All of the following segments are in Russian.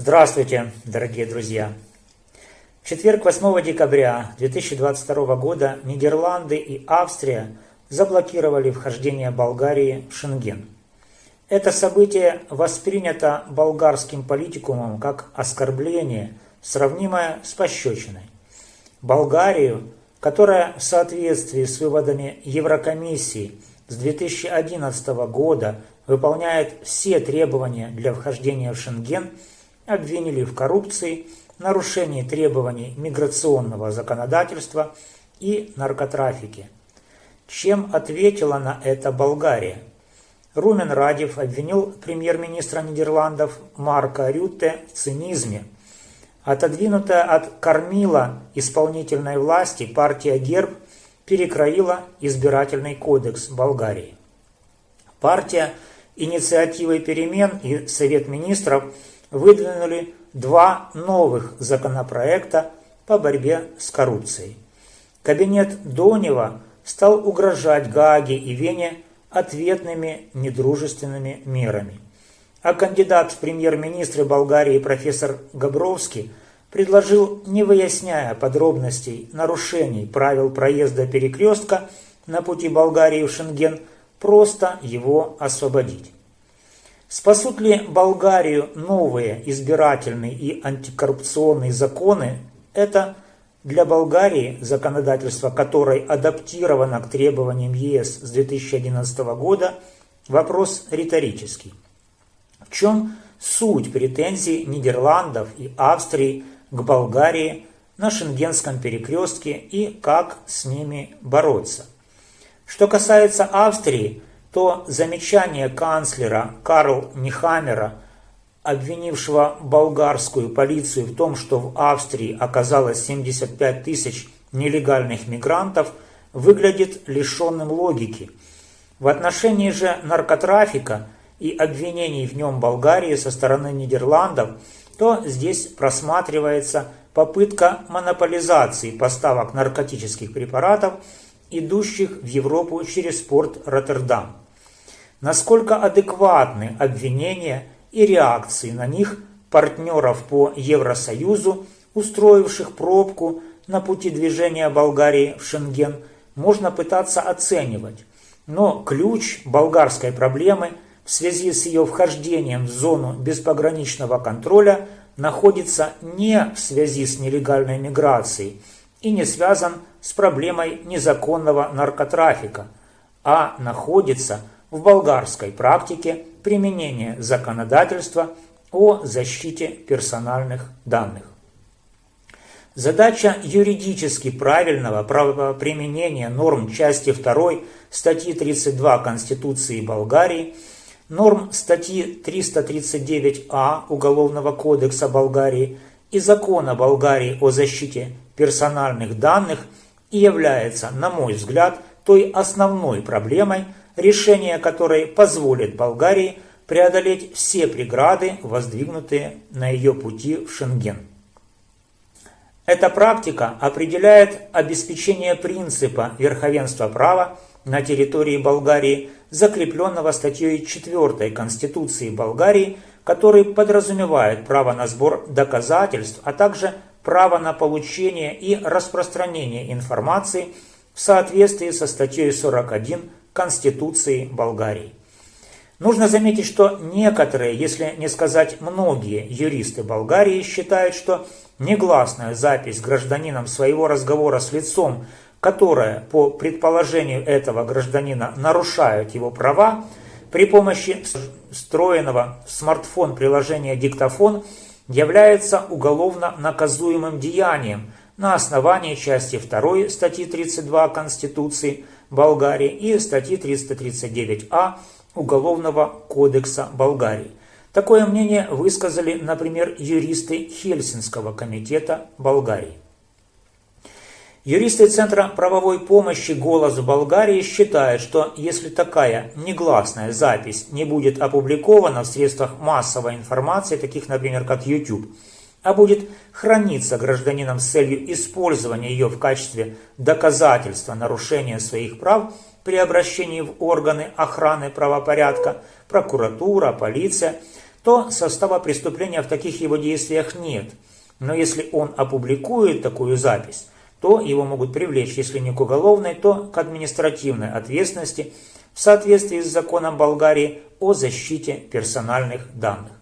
Здравствуйте, дорогие друзья! В четверг 8 декабря 2022 года Нидерланды и Австрия заблокировали вхождение Болгарии в Шенген. Это событие воспринято болгарским политикумом как оскорбление, сравнимое с пощечиной. Болгарию, которая в соответствии с выводами Еврокомиссии с 2011 года выполняет все требования для вхождения в Шенген, обвинили в коррупции, нарушении требований миграционного законодательства и наркотрафике. Чем ответила на это Болгария? Румен Радев обвинил премьер-министра Нидерландов Марка Рютте в цинизме. Отодвинутая от кормила исполнительной власти партия Герб перекроила избирательный кодекс Болгарии. Партия инициативой перемен и Совет министров выдвинули два новых законопроекта по борьбе с коррупцией. Кабинет Донева стал угрожать Гааге и Вене ответными недружественными мерами. А кандидат в премьер-министры Болгарии профессор Габровский предложил, не выясняя подробностей нарушений правил проезда перекрестка на пути Болгарии в Шенген, просто его освободить. Спасут ли Болгарию новые избирательные и антикоррупционные законы? Это для Болгарии, законодательство которой адаптировано к требованиям ЕС с 2011 года, вопрос риторический. В чем суть претензий Нидерландов и Австрии к Болгарии на Шенгенском перекрестке и как с ними бороться? Что касается Австрии, то замечание канцлера Карл Нихамера, обвинившего болгарскую полицию в том, что в Австрии оказалось 75 тысяч нелегальных мигрантов, выглядит лишенным логики. В отношении же наркотрафика и обвинений в нем Болгарии со стороны Нидерландов, то здесь просматривается попытка монополизации поставок наркотических препаратов – идущих в Европу через порт Роттердам. Насколько адекватны обвинения и реакции на них партнеров по Евросоюзу, устроивших пробку на пути движения Болгарии в Шенген, можно пытаться оценивать. Но ключ болгарской проблемы в связи с ее вхождением в зону беспограничного контроля находится не в связи с нелегальной миграцией и не связан с проблемой незаконного наркотрафика, а находится в болгарской практике применения законодательства о защите персональных данных. Задача юридически правильного правоприменения норм части 2 статьи 32 Конституции Болгарии, норм статьи 339а Уголовного кодекса Болгарии и закона Болгарии о защите персональных данных – и является, на мой взгляд, той основной проблемой, решение которой позволит Болгарии преодолеть все преграды, воздвигнутые на ее пути в Шенген. Эта практика определяет обеспечение принципа верховенства права на территории Болгарии, закрепленного статьей 4 Конституции Болгарии, который подразумевает право на сбор доказательств, а также право на получение и распространение информации в соответствии со статьей 41 Конституции Болгарии. Нужно заметить, что некоторые, если не сказать многие юристы Болгарии считают, что негласная запись гражданином своего разговора с лицом, которое по предположению этого гражданина нарушает его права, при помощи встроенного в смартфон приложения «Диктофон» является уголовно наказуемым деянием на основании части 2 статьи 32 Конституции Болгарии и статьи 339а Уголовного кодекса Болгарии. Такое мнение высказали, например, юристы Хельсинского комитета Болгарии. Юристы Центра правовой помощи «Голос Болгарии» считают, что если такая негласная запись не будет опубликована в средствах массовой информации, таких, например, как YouTube, а будет храниться гражданином с целью использования ее в качестве доказательства нарушения своих прав при обращении в органы охраны правопорядка, прокуратура, полиция – то состава преступления в таких его действиях нет. Но если он опубликует такую запись, то его могут привлечь, если не к уголовной, то к административной ответственности в соответствии с законом Болгарии о защите персональных данных.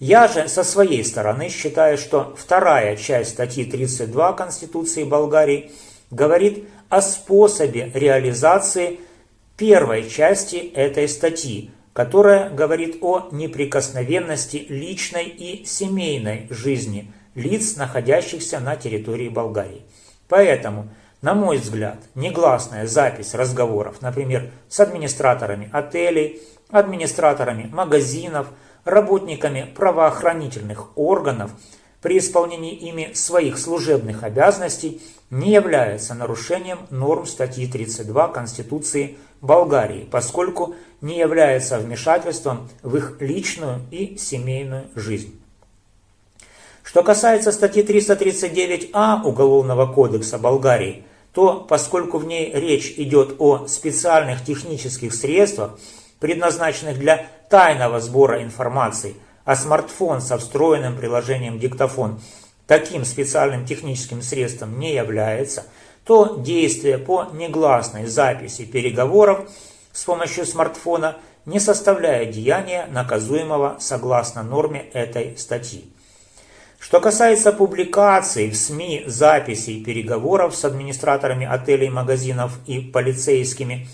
Я же со своей стороны считаю, что вторая часть статьи 32 Конституции Болгарии говорит о способе реализации первой части этой статьи, которая говорит о неприкосновенности личной и семейной жизни лиц, находящихся на территории Болгарии. Поэтому, на мой взгляд, негласная запись разговоров, например, с администраторами отелей, администраторами магазинов, работниками правоохранительных органов при исполнении ими своих служебных обязанностей не является нарушением норм статьи 32 Конституции Болгарии, поскольку не является вмешательством в их личную и семейную жизнь. Что касается статьи 339а Уголовного кодекса Болгарии, то поскольку в ней речь идет о специальных технических средствах, предназначенных для тайного сбора информации, а смартфон со встроенным приложением диктофон таким специальным техническим средством не является, то действие по негласной записи переговоров с помощью смартфона не составляет деяния, наказуемого согласно норме этой статьи. Что касается публикаций в СМИ записей переговоров с администраторами отелей, магазинов и полицейскими,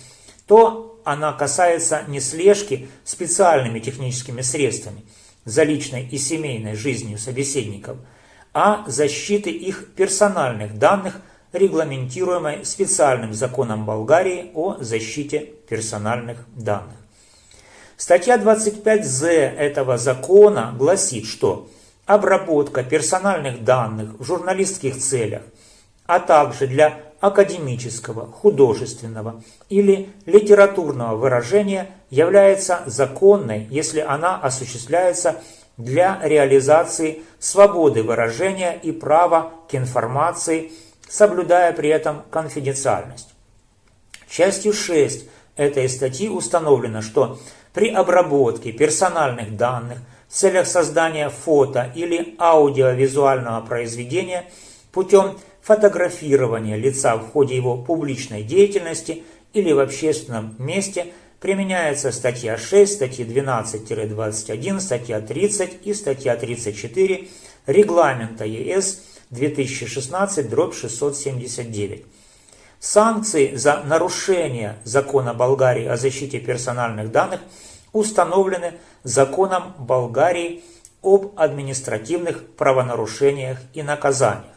то она касается не слежки специальными техническими средствами за личной и семейной жизнью собеседников, а защиты их персональных данных, регламентируемой специальным законом Болгарии о защите персональных данных. Статья 25з этого закона гласит, что обработка персональных данных в журналистских целях, а также для академического, художественного или литературного выражения является законной, если она осуществляется для реализации свободы выражения и права к информации, соблюдая при этом конфиденциальность. Частью 6 этой статьи установлено, что при обработке персональных данных – в целях создания фото или аудиовизуального произведения путем фотографирования лица в ходе его публичной деятельности или в общественном месте применяется статья 6, статья 12-21, статья 30 и статья 34 Регламента ЕС 2016-679. Санкции за нарушение закона Болгарии о защите персональных данных – установлены законом Болгарии об административных правонарушениях и наказаниях.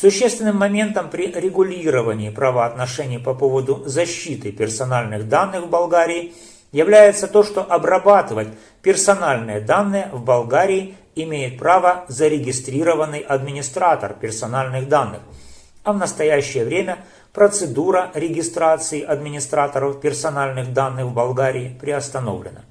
Существенным моментом при регулировании правоотношений по поводу защиты персональных данных в Болгарии является то, что обрабатывать персональные данные в Болгарии имеет право зарегистрированный администратор персональных данных, а в настоящее время – процедура регистрации администраторов персональных данных в Болгарии приостановлена.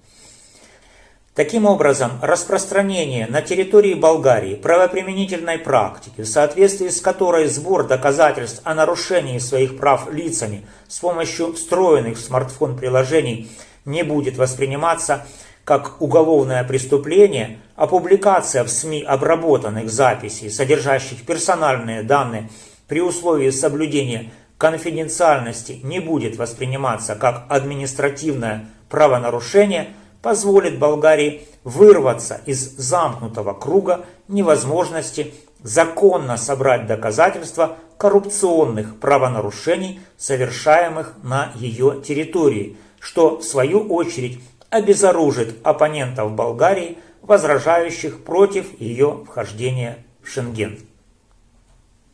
Таким образом, распространение на территории Болгарии правоприменительной практики, в соответствии с которой сбор доказательств о нарушении своих прав лицами с помощью встроенных в смартфон приложений не будет восприниматься как уголовное преступление, а публикация в СМИ обработанных записей, содержащих персональные данные при условии соблюдения конфиденциальности не будет восприниматься как административное правонарушение, позволит Болгарии вырваться из замкнутого круга невозможности законно собрать доказательства коррупционных правонарушений, совершаемых на ее территории, что в свою очередь обезоружит оппонентов Болгарии, возражающих против ее вхождения в Шенген.